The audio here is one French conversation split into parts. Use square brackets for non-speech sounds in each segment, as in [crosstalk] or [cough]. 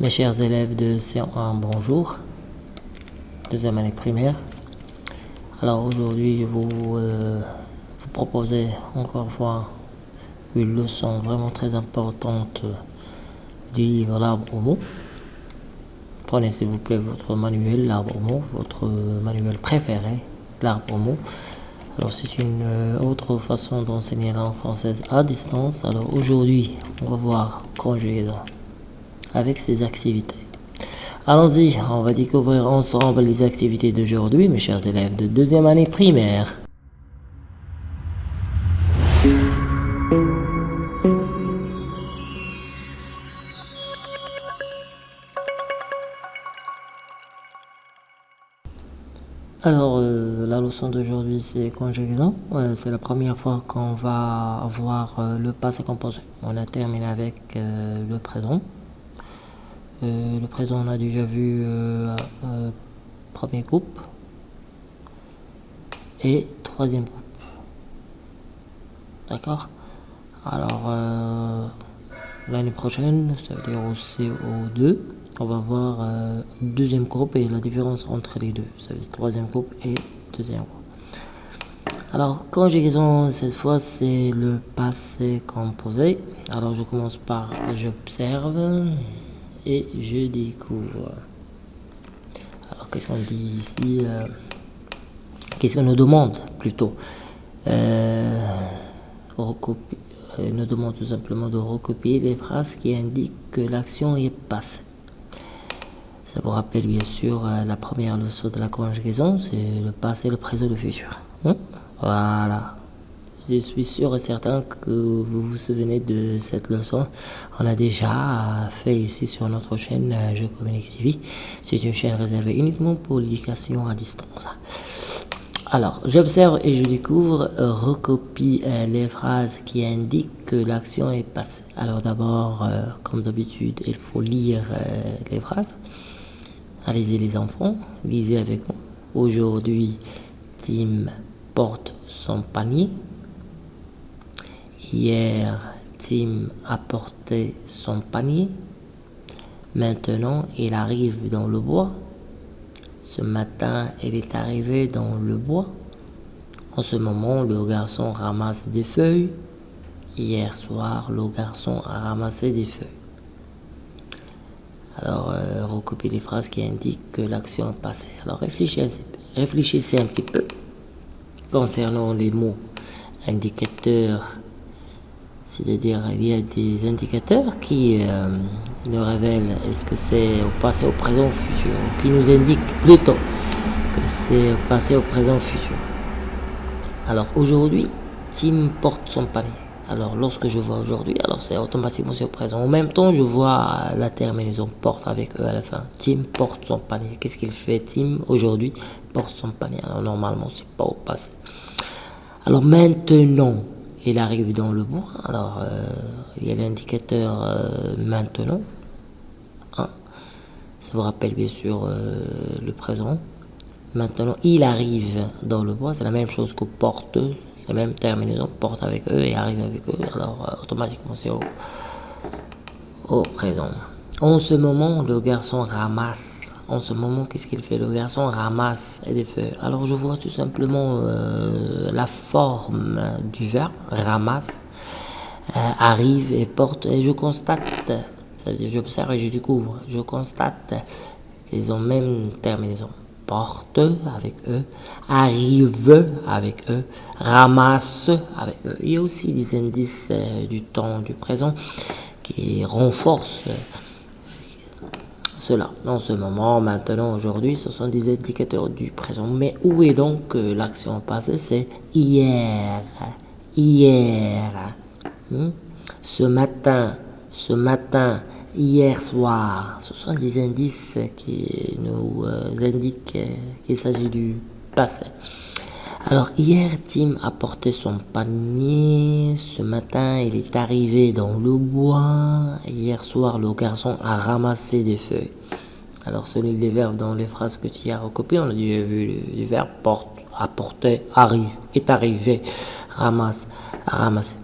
Mes chers élèves de C1, bonjour. Deuxième année primaire. Alors aujourd'hui, je vous, euh, vous proposer encore une fois une leçon vraiment très importante du livre L'arbre au mot. Prenez s'il vous plaît votre manuel, l'arbre au mot, votre manuel préféré, l'arbre au mot. Alors c'est une euh, autre façon d'enseigner la langue française à distance. Alors aujourd'hui, on va voir conjugaison avec ces activités. Allons-y, on va découvrir ensemble les activités d'aujourd'hui, mes chers élèves de deuxième année primaire. Alors, euh, la leçon d'aujourd'hui, c'est conjugaison. c'est la première fois qu'on va avoir euh, le passé composé. On a terminé avec le présent. Euh, le présent, on a déjà vu euh, euh, premier groupe et troisième groupe. D'accord? Alors, l'année prochaine, ça veut dire au CO2, on va voir deuxième groupe et la différence entre les deux. Ça veut dire troisième groupe et deuxième groupe. Alors, conjugaison, cette fois, c'est le passé composé. Alors, je commence par j'observe et je découvre. Alors, qu'est-ce qu'on dit ici euh, Qu'est-ce qu'on nous demande plutôt euh, euh, nous demande tout simplement de recopier les phrases qui indiquent que l'action est passée. Ça vous rappelle bien sûr euh, la première leçon de la conjugaison, c'est le passé, le présent, le futur. Hein? Voilà. Je suis sûr et certain que vous vous souvenez de cette leçon. On a déjà fait ici sur notre chaîne euh, Je Communique TV. C'est une chaîne réservée uniquement pour l'éducation à distance. Alors, j'observe et je découvre, euh, recopie euh, les phrases qui indiquent que l'action est passée. Alors d'abord, comme d'habitude, il faut lire les phrases. Allez-y les enfants, lisez avec moi. Aujourd'hui, Tim porte son panier. Hier, Tim a porté son panier. Maintenant, il arrive dans le bois. Ce matin, il est arrivé dans le bois. En ce moment, le garçon ramasse des feuilles. Hier soir, le garçon a ramassé des feuilles. Alors, euh, recopiez les phrases qui indiquent que l'action est passée. Alors, réfléchissez, réfléchissez un petit peu concernant les mots indicateurs c'est-à-dire, il y a des indicateurs qui euh, nous révèlent est-ce que c'est au passé, au présent, au futur, qui nous indiquent plutôt que c'est au passé, au présent, au futur. Alors aujourd'hui, Tim porte son panier. Alors lorsque je vois aujourd'hui, alors c'est automatiquement au présent. En même temps, je vois la terminaison porte avec eux à la fin. Tim porte son panier. Qu'est-ce qu'il fait Tim? Aujourd'hui porte son panier. Alors normalement, c'est pas au passé. Alors maintenant, il arrive dans le bois. Alors, euh, il y a l'indicateur euh, maintenant. Hein. Ça vous rappelle bien sûr euh, le présent. Maintenant, il arrive dans le bois. C'est la même chose que porte. C'est la même terminaison. Porte avec eux et arrive avec eux. Alors, automatiquement, c'est au, au présent. En ce moment, le garçon ramasse. En ce moment, qu'est-ce qu'il fait? Le garçon ramasse des feuilles. Alors, je vois tout simplement euh, la forme du verbe ramasse, euh, arrive et porte. Et je constate, ça veut dire j'observe et je découvre. Je constate qu'ils ont même terminaison. Porte avec eux, arrive avec eux, ramasse avec eux. Il y a aussi des indices euh, du temps du présent qui renforcent cela. En ce moment, maintenant, aujourd'hui, ce sont des indicateurs du présent. Mais où est donc euh, l'action passée? C'est hier, hier, hmm? ce matin, ce matin, hier soir. Ce sont des indices qui nous euh, indiquent qu'il s'agit du passé. Alors hier, Tim a porté son panier. Ce matin, il est arrivé dans le bois. Hier soir, le garçon a ramassé des feuilles. Alors selon les verbes dans les phrases que tu as recopiées, on a déjà vu les verbes porte, apporter, arrive, est arrivé, ramasse, ramasser.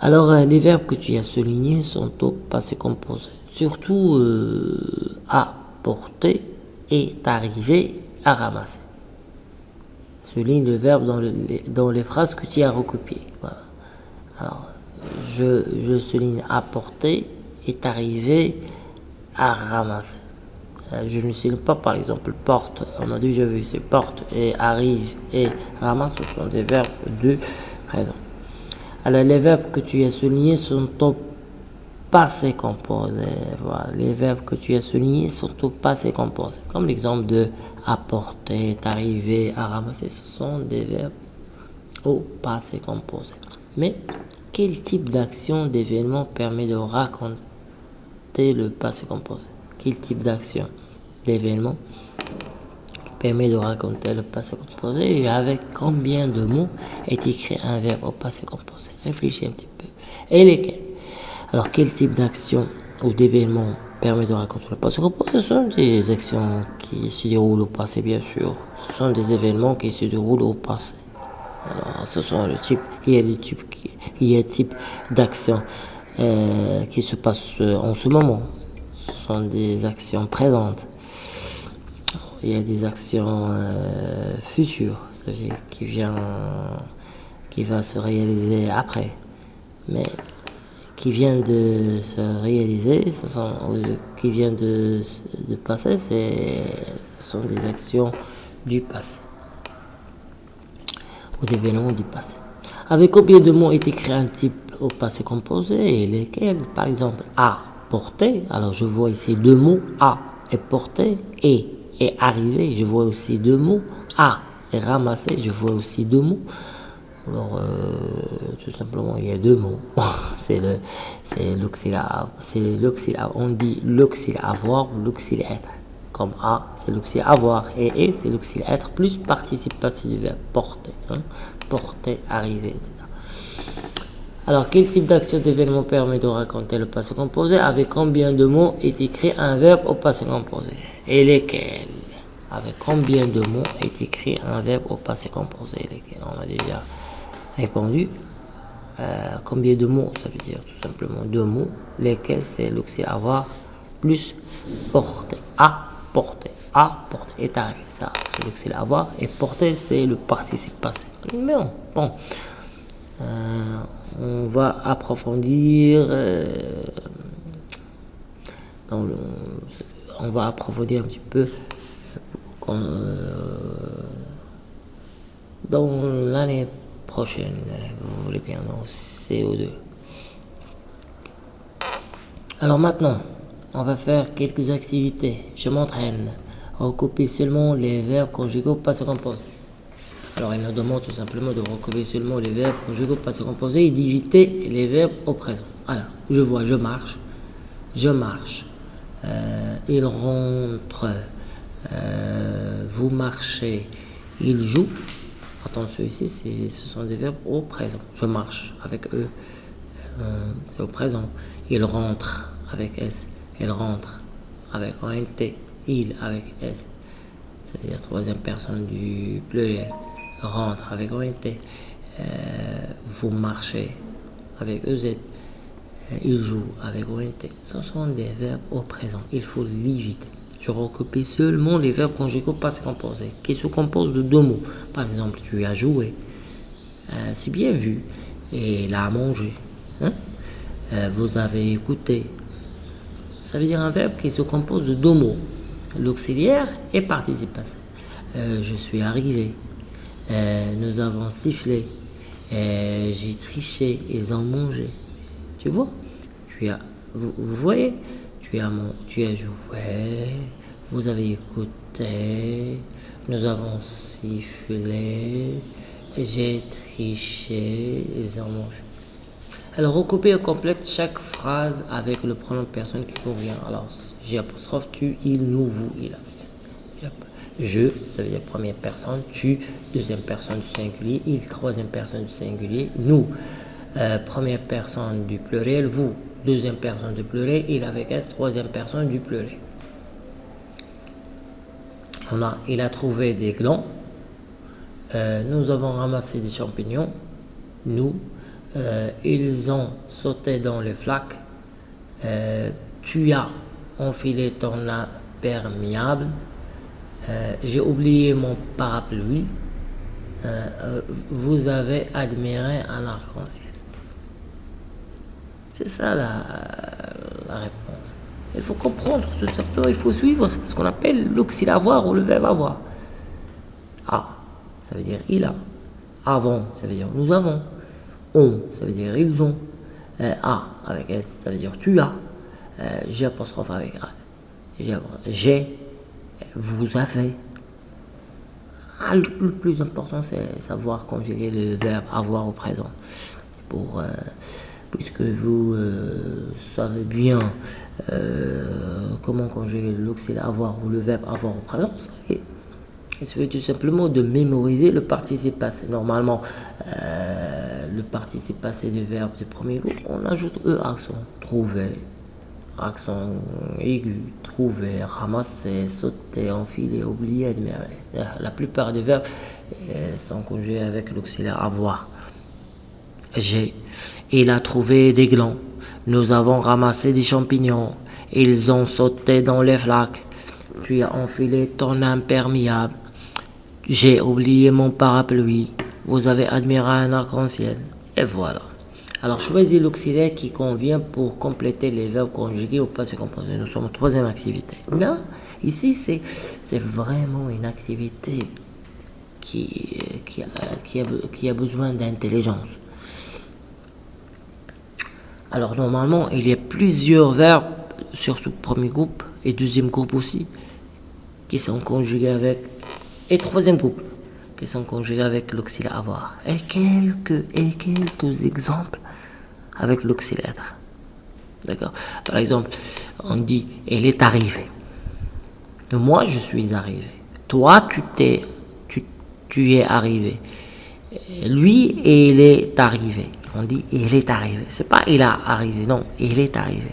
Alors, euh, les verbes que tu as soulignés sont au passé composé. Surtout euh, apporter est arrivé à ramasser. Souligne le verbe dans, dans les phrases que tu as recopiées. Alors, je, je souligne apporter est arrivé à ramasser. Euh, je ne souligne pas par exemple porte, on a déjà vu, c'est porte et arrive et ramasse, ce sont des verbes de présent. Alors les verbes que tu as soulignés sont au passé composé. Voilà, les verbes que tu as soulignés sont au passé composé. Comme l'exemple de apporter, arriver, à ramasser, ce sont des verbes au passé composé. Mais quel type d'action, d'événement permet de raconter le passé composé Quel type d'action, d'événement permet de raconter le passé composé et avec combien de mots est écrit un verbe au passé composé Réfléchis un petit peu. Et lesquels? Alors, quel type d'action ou d'événement permet de raconter le passé? Ce sont des actions qui se déroulent au passé, bien sûr. Ce sont des événements qui se déroulent au passé. Alors, ce sont le type, il y a des types, il d'actions euh, qui se passent en ce moment. Ce sont des actions présentes. Il y a des actions euh, futures, qui vient, se réaliser après. Mais qui vient de se réaliser, ce sont, qui vient de, de passer, ce sont des actions du passé ou des événements du passé. Avec combien de mots est écrit un type au passé composé et lesquels Par exemple, a porté? Alors je vois ici deux mots, a est porté et est arrivé. Je vois aussi deux mots, a est ramassé. Je vois aussi deux mots. Alors, euh, tout simplement, il y a deux mots. [laughs] c'est le, c'est c'est. On dit l'auxiliaire avoir ou l'auxiliaire être. Comme A, c'est l'auxiliaire avoir et E, c'est l'auxiliaire être plus participe passif porter. Hein. Porter, arriver, etc. Alors, quel type d'action d'événement permet de raconter le passé composé? Avec combien de mots est écrit un verbe au passé composé? Et lesquels? Avec combien de mots est écrit un verbe au passé composé? Lesquels? On a déjà répondu. Euh, combien de mots Ça veut dire tout simplement deux mots, lesquels c'est l'auxiliaire avoir plus porter. À porter. À porter. Est arrivé. Ça, c'est l'auxiliaire avoir. Et porter, c'est le participe passé. Mais bon. bon. Euh, on va approfondir. Euh, on va approfondir un petit peu dans l'année prochaine, vous voulez bien, dans CO2. Alors maintenant, on va faire quelques activités. Je m'entraîne. Recopier seulement les verbes conjugaux passé composé. Alors il nous demande tout simplement de recopier seulement les verbes conjugaux passé composé et d'éviter les verbes au présent. Alors, je vois, je marche, je marche, euh, il rentre, euh, vous marchez, il joue, Attention ici, ce sont des verbes au présent. Je marche avec eux, euh, c'est au présent. Il rentre avec S. Il rentre avec ONT. Il avec S. C'est-à-dire troisième personne du pluriel. Rentre avec ONT. Euh, vous marchez avec EZ. Euh, il joue avec ONT. Ce sont des verbes au présent. Il faut l'éviter. Je recopie seulement les verbes conjugaux passés composés qui se composent de deux mots. Par exemple, tu as joué, euh, c'est bien vu, et il a mangé. Euh, vous avez écouté. Ça veut dire un verbe qui se compose de deux mots, l'auxiliaire et participe passé. Euh, je suis arrivé. nous avons sifflé. J'ai triché. Ils ont mangé. Tu vois? Tu as, vous voyez? Tu as, mon, tu as joué, vous avez écouté, nous avons sifflé, j'ai triché, ils ont mangé. Alors, recopier et complète chaque phrase avec le pronom personne qui convient. Alors, j'ai apostrophe, tu, il, nous, vous, il. Je, ça veut dire première personne, tu, deuxième personne du singulier, il, troisième personne du singulier, nous, euh, première personne du pluriel, vous, deuxième personne du pleurer, il avec S, troisième personne du pleurer. On a, il a trouvé des glands. Euh, nous avons ramassé des champignons. Nous, Euh, ils ont sauté dans les flaques. Euh, tu as enfilé ton imperméable. J'ai oublié mon parapluie. vous avez admiré un arc-en-ciel. C'est ça la, la, réponse. Il faut comprendre tout simplement, il faut suivre ce qu'on appelle l'auxiliaire ou le verbe avoir. Ah, ça veut dire il a. Avant, ça veut dire nous avons. On, ça veut dire ils ont. Euh, a avec S, ça veut dire tu as. Euh, G apostrophe avec A. J'ai, vous avez. Ah, le, plus important, c'est savoir conjuguer le verbe avoir au présent. Pour, euh, puisque vous savez bien comment conjuguer l'auxiliaire avoir ou le verbe avoir au présent, il suffit tout simplement de mémoriser le participe passé. Normalement, euh, le participe passé du verbe du premier groupe, on ajoute E accent. Trouver, accent aigu, trouver, ramasser, sauter, enfiler, oublier, admirer. La plupart des verbes euh, sont conjugués avec l'auxiliaire avoir. J'ai. Il a trouvé des glands. Nous avons ramassé des champignons. Ils ont sauté dans les flaques. Tu as enfilé ton imperméable. J'ai oublié mon parapluie. Vous avez admiré un arc-en-ciel. Et voilà. Alors choisis l'auxiliaire qui convient pour compléter les verbes conjugués au passé composé. Nous sommes en troisième activité. Là, ici, c'est vraiment une activité qui, qui, a, qui, a, qui a besoin d'intelligence. Alors normalement, il y a plusieurs verbes, surtout premier groupe et deuxième groupe aussi, qui sont conjugués avec et troisième groupe, qui sont conjugués avec l'auxiliaire avoir. Et quelques, et quelques exemples avec l'auxiliaire être. D'accord? Par exemple, on dit elle est arrivée. Moi, je suis arrivé. Toi, tu t'es, tu, tu es arrivé. Lui, il est arrivé. On dit il est arrivé. C'est pas il a arrivé, non, il est arrivé.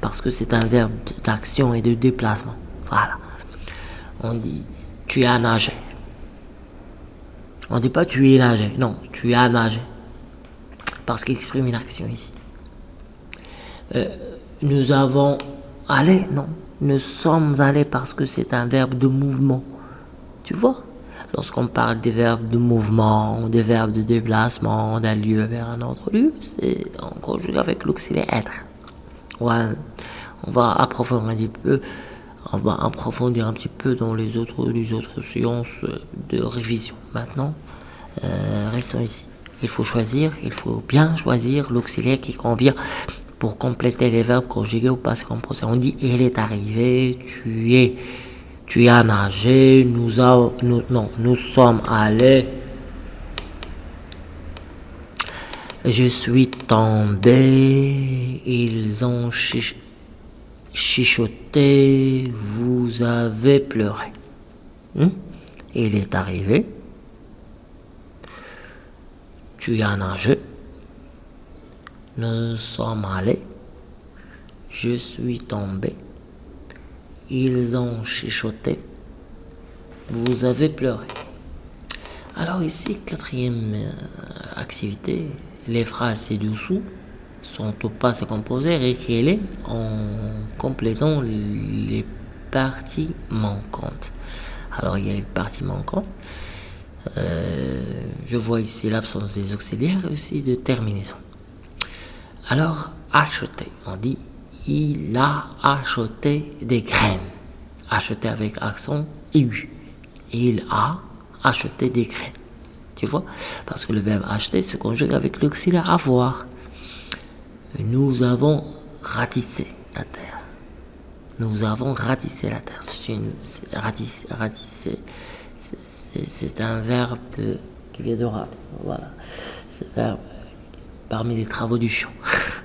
Parce que c'est un verbe d'action et de déplacement. Voilà. On dit tu as nagé. On dit pas tu es nagé, non, tu as nagé. Parce qu'il exprime une action ici. Euh, nous avons allé, non, nous sommes allés parce que c'est un verbe de mouvement. Tu vois? Lorsqu'on parle des verbes de mouvement, des verbes de déplacement, d'un lieu vers un autre lieu, c'est en conjugue avec l'auxiliaire être. Ouais, on va approfondir un petit peu on va approfondir un petit peu dans les autres, les autres séances de révision. Maintenant, euh, restons ici. Il faut choisir, il faut bien choisir l'auxiliaire qui convient pour compléter les verbes conjugués au passé composé. On dit il est arrivé, tu es, tu as nagé, nous, a, nous, non, nous sommes allés. Je suis tombé, ils ont Chichoté, vous avez pleuré. Hmm? Il est arrivé. Tu as nagé. Nous sommes allés. Je suis tombé. Ils ont chichoté. Vous avez pleuré. Alors ici, quatrième euh, activité, les phrases ci-dessous sont au passé composé, réécris-les en complétant les parties manquantes. Alors il y a une partie manquante. Euh, je vois ici l'absence des auxiliaires et aussi de terminaison. Alors, acheter, on dit il a acheté des graines. Acheter avec accent aigu. Il a acheté des graines. Tu vois? Parce que le verbe acheter se conjugue avec l'auxiliaire avoir nous avons ratissé la terre. Nous avons ratissé la terre. C'est une c'est un verbe qui vient de rat. Voilà, c'est verbe parmi les travaux du champ. [laughs]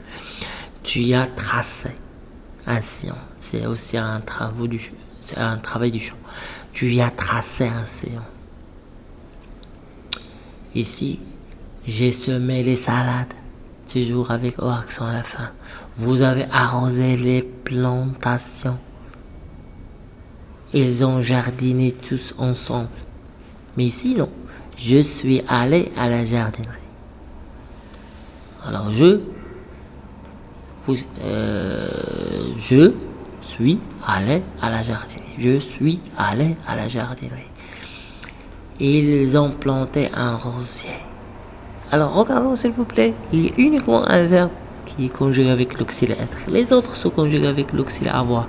tu as tracé un sillon. C'est aussi un, travail du champ. Tu y as tracé un sillon. Ici, j'ai semé les salades toujours avec O accent à la fin. Vous avez arrosé les plantations. Ils ont jardiné tous ensemble. Mais ici, non. Je suis allé à la jardinerie. Alors, je, euh, je suis allé à la jardinerie. Je suis allé à la jardinerie. Ils ont planté un rosier. Alors, regardons s'il vous plaît. Il y a uniquement un verbe qui est conjugué avec l'auxiliaire être. Les autres sont conjugués avec l'auxiliaire avoir.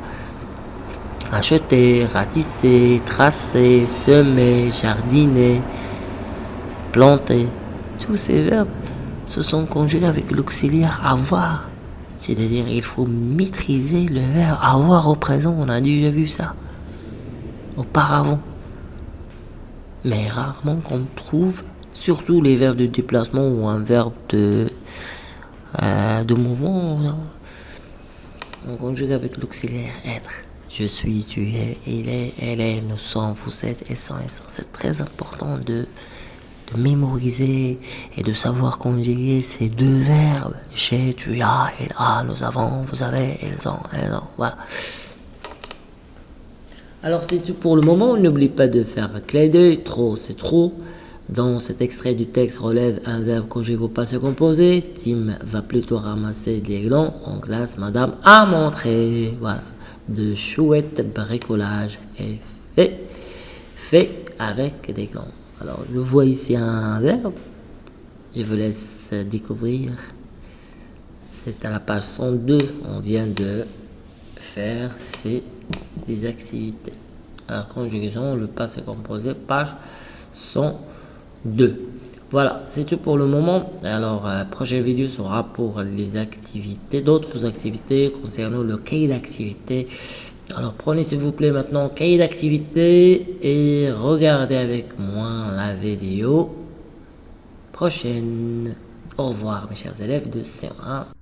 Acheter, ratisser, tracer, semer, jardiner, planter. Tous ces verbes se sont conjugués avec l'auxiliaire avoir. C'est-à-dire il faut maîtriser le verbe avoir au présent. On a déjà vu ça auparavant. Mais rarement qu'on trouve, surtout les verbes de déplacement ou un verbe de, euh, de mouvement, on conjugue avec l'auxiliaire être. Je suis, tu es, il est, elle est, nous sommes, vous êtes, et sont, et sont. C'est très important de de mémoriser et de savoir conjuguer ces deux verbes. J'ai, tu as, il a, nous avons, vous avez, ils ont, elles ont. Voilà. Alors c'est tout pour le moment. N'oublie pas de faire un d'œil. Trop, c'est trop. Dans cet extrait du texte relève un verbe conjugué au passé composé. Tim va plutôt ramasser des glands en classe. Madame a montré. Voilà. De chouettes bricolages est fait. Fait avec des glands. Alors, je vois ici un verbe. Je vous laisse découvrir. C'est à la page 102. On vient de faire ces activités. Alors, conjugaison, le passé composé, page 102. Voilà, c'est tout pour le moment. Alors, euh, prochaine vidéo sera pour les activités, d'autres activités concernant le cahier d'activité alors prenez s'il vous plaît maintenant cahier d'activité et regardez avec moi la vidéo prochaine. Au revoir mes chers élèves de C1.